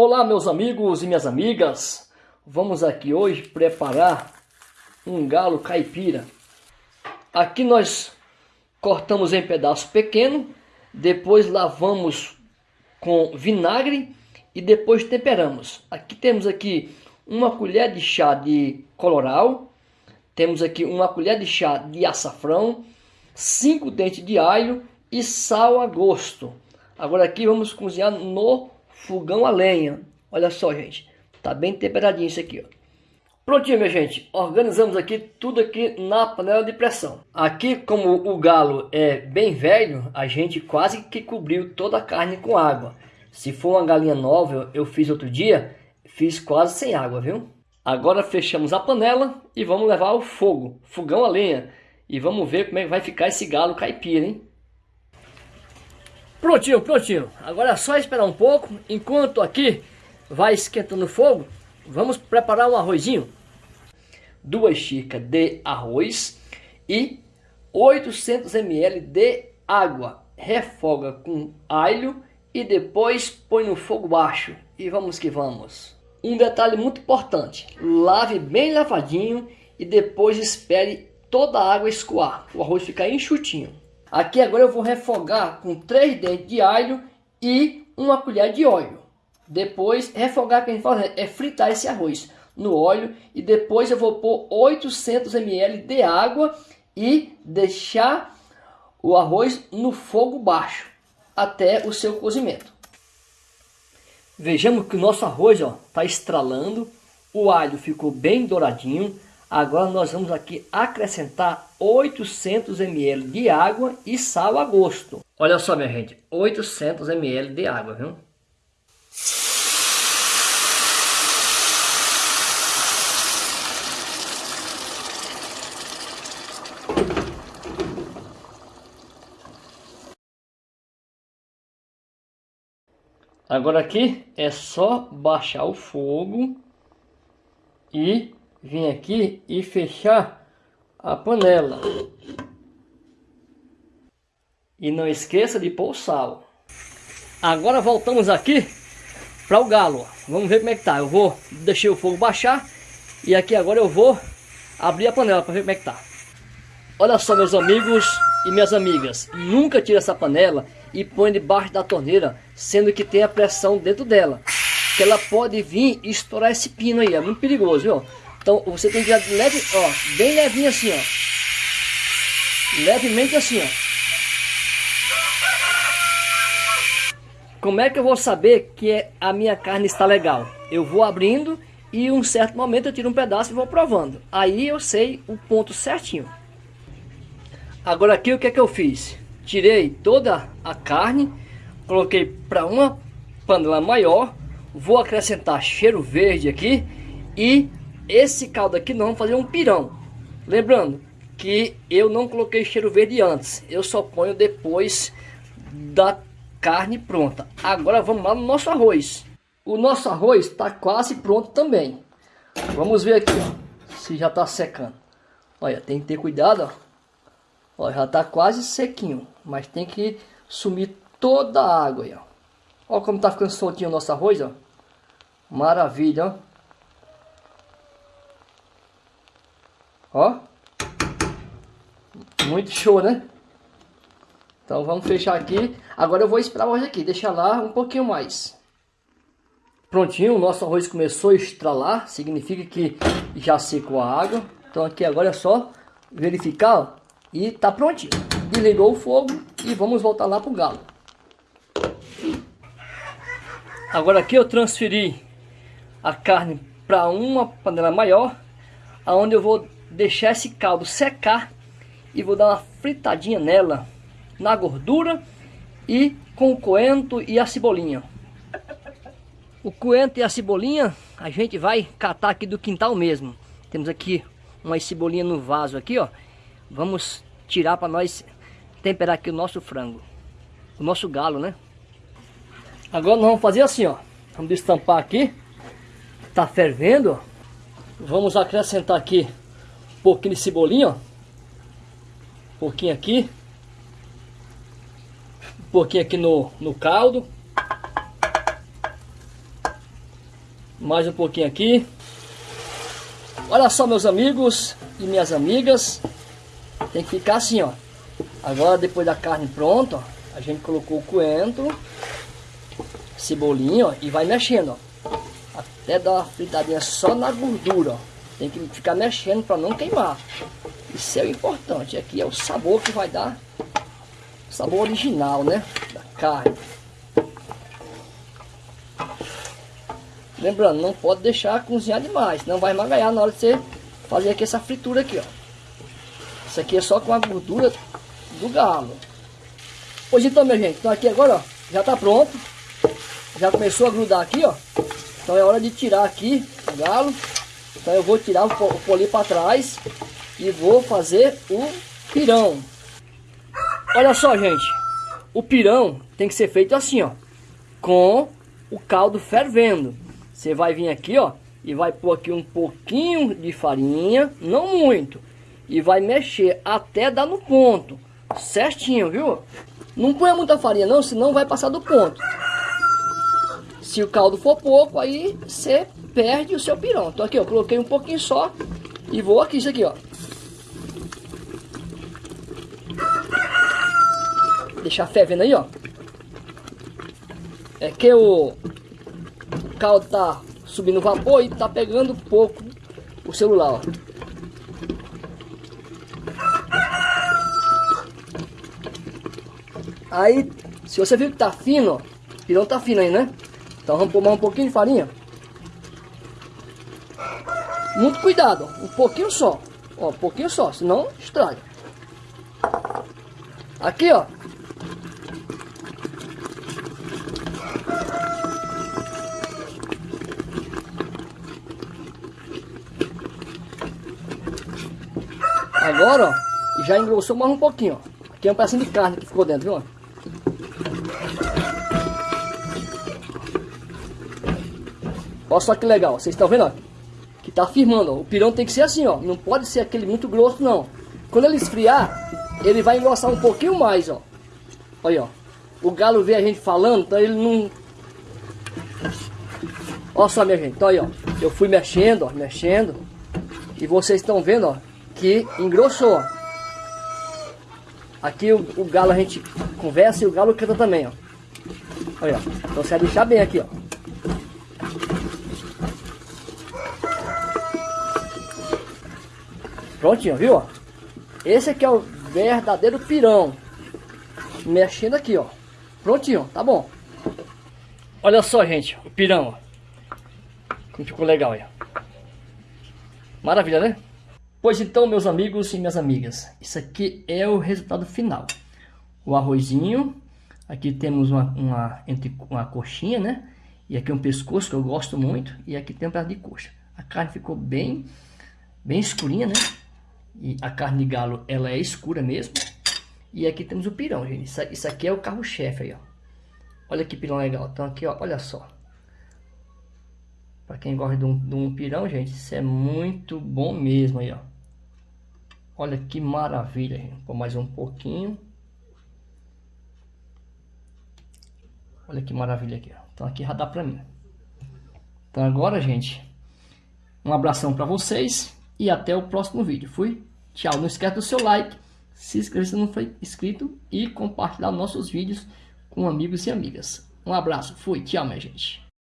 Olá meus amigos e minhas amigas, vamos aqui hoje preparar um galo caipira. Aqui nós cortamos em pedaços pequenos, depois lavamos com vinagre e depois temperamos. Aqui temos aqui uma colher de chá de coloral, temos aqui uma colher de chá de açafrão, cinco dentes de alho e sal a gosto. Agora aqui vamos cozinhar no fogão a lenha. Olha só, gente. Tá bem temperadinho isso aqui, ó. Prontinho, minha gente. Organizamos aqui tudo aqui na panela de pressão. Aqui, como o galo é bem velho, a gente quase que cobriu toda a carne com água. Se for uma galinha nova, eu fiz outro dia, fiz quase sem água, viu? Agora fechamos a panela e vamos levar ao fogo, fogão a lenha. E vamos ver como é que vai ficar esse galo caipira, hein? Prontinho, prontinho. Agora é só esperar um pouco. Enquanto aqui vai esquentando o fogo, vamos preparar um arrozinho. Duas xícaras de arroz e 800 ml de água. Refoga com alho e depois põe no fogo baixo. E vamos que vamos. Um detalhe muito importante. Lave bem lavadinho e depois espere toda a água escoar. O arroz ficar enxutinho. Aqui agora eu vou refogar com três dentes de alho e uma colher de óleo. Depois, refogar que a gente faz é fritar esse arroz no óleo e depois eu vou pôr 800 ml de água e deixar o arroz no fogo baixo até o seu cozimento. Vejamos que o nosso arroz está estralando, o alho ficou bem douradinho, Agora nós vamos aqui acrescentar 800 ml de água e sal a gosto. Olha só minha gente, 800 ml de água, viu? Agora aqui é só baixar o fogo e vir aqui e fechar a panela. E não esqueça de pôr o sal. Agora voltamos aqui para o galo. Vamos ver como é que tá. Eu vou deixar o fogo baixar. E aqui agora eu vou abrir a panela para ver como é que tá. Olha só meus amigos e minhas amigas. Nunca tire essa panela e põe debaixo da torneira. Sendo que tem a pressão dentro dela. Que ela pode vir e estourar esse pino aí. É muito perigoso, viu? Então você tem que ir leve, ó, bem levinho assim, ó. Levemente assim, ó. Como é que eu vou saber que a minha carne está legal? Eu vou abrindo e em um certo momento eu tiro um pedaço e vou provando. Aí eu sei o ponto certinho. Agora aqui o que é que eu fiz? Tirei toda a carne, coloquei para uma panela maior, vou acrescentar cheiro verde aqui e esse caldo aqui nós vamos fazer um pirão. Lembrando que eu não coloquei cheiro verde antes. Eu só ponho depois da carne pronta. Agora vamos lá no nosso arroz. O nosso arroz está quase pronto também. Vamos ver aqui, ó, se já está secando. Olha, tem que ter cuidado, ó. ó já está quase sequinho, mas tem que sumir toda a água aí, ó. Olha como está ficando soltinho o nosso arroz, ó. Maravilha, ó. Ó. Muito show, né? Então vamos fechar aqui. Agora eu vou esperar o arroz aqui, deixar lá um pouquinho mais. Prontinho, o nosso arroz começou a estralar, significa que já secou a água. Então aqui agora é só verificar ó, e tá prontinho. Desligou o fogo e vamos voltar lá pro galo. Agora aqui eu transferi a carne para uma panela maior, aonde eu vou deixar esse caldo secar e vou dar uma fritadinha nela, na gordura e com o coentro e a cebolinha. O coentro e a cebolinha a gente vai catar aqui do quintal mesmo. Temos aqui uma cebolinha no vaso aqui, ó. Vamos tirar para nós temperar aqui o nosso frango. O nosso galo, né? Agora nós vamos fazer assim, ó. Vamos destampar aqui. Tá fervendo, Vamos acrescentar aqui pouquinho de cebolinha, ó. Um pouquinho aqui. Um pouquinho aqui no, no caldo. Mais um pouquinho aqui. Olha só, meus amigos e minhas amigas. Tem que ficar assim, ó. Agora, depois da carne pronta, ó, a gente colocou o coentro, cebolinha, ó, e vai mexendo, ó. Até dar uma fritadinha só na gordura, ó. Tem que ficar mexendo para não queimar. Isso é o importante. Aqui é o sabor que vai dar. O sabor original, né? Da carne. Lembrando, não pode deixar cozinhar demais, não vai magalhar na hora de você fazer aqui essa fritura aqui, ó. Isso aqui é só com a gordura do galo. Pois então, minha gente, então aqui agora, ó, já tá pronto. Já começou a grudar aqui, ó. Então é hora de tirar aqui o galo. Então eu vou tirar o, poli para trás e vou fazer o pirão. Olha só, gente. O pirão tem que ser feito assim, ó. Com o caldo fervendo. Você vai vir aqui, ó, e vai pôr aqui um pouquinho de farinha, não muito, e vai mexer até dar no ponto, certinho, viu? Não põe muita farinha não, senão vai passar do ponto. Se o caldo for pouco, aí você perde o seu pirão. Então aqui, ó, coloquei um pouquinho só e vou aqui, isso aqui, ó. Deixar fervendo aí, ó. É que o caldo tá subindo vapor e tá pegando pouco o celular, ó. Aí, se você viu que tá fino, ó, pirão tá fino aí, né? Então vamos pôr mais um pouquinho de farinha. Muito cuidado, ó, um pouquinho só. Ó, um pouquinho só, senão estraga. Aqui, ó, Agora, ó, já engrossou mais um pouquinho, ó. Aqui é um pedacinho de carne que ficou dentro, viu? Olha só que legal, vocês estão vendo, ó? Que tá firmando, ó. O pirão tem que ser assim, ó. Não pode ser aquele muito grosso, não. Quando ele esfriar, ele vai engrossar um pouquinho mais, ó. Olha, ó. O galo vê a gente falando, então ele não... Olha só, minha gente. Então aí, ó. Eu fui mexendo, ó. Mexendo. E vocês estão vendo, ó que engrossou. Aqui o, o, galo a gente conversa e o galo canta também, ó. Olha, então você vai deixar bem aqui, ó. Prontinho, viu? Esse aqui é o verdadeiro pirão. Mexendo aqui, ó. Prontinho, tá bom. Olha só, gente, o pirão. Como ficou legal aí, Maravilha, né? Pois então, meus amigos e minhas amigas, isso aqui é o resultado final. O arrozinho, aqui temos uma, uma, entre, uma coxinha, né? E aqui um pescoço que eu gosto muito, e aqui tem um pedaço de coxa. A carne ficou bem, bem escurinha, né? E a carne de galo, ela é escura mesmo. E aqui temos o pirão, gente. Isso, isso aqui é o carro-chefe aí, ó. Olha que pirão legal. Então aqui, ó, olha só. Para quem gosta de um, de um pirão, gente, isso é muito bom mesmo aí, ó. Olha que maravilha, gente. Vou mais um pouquinho. Olha que maravilha aqui, ó. Então aqui já dá pra mim. Então agora, gente, um abração para vocês e até o próximo vídeo. Fui, tchau. Não esquece do seu like, se inscrever se não for inscrito e compartilhar nossos vídeos com amigos e amigas. Um abraço, fui, tchau, minha gente.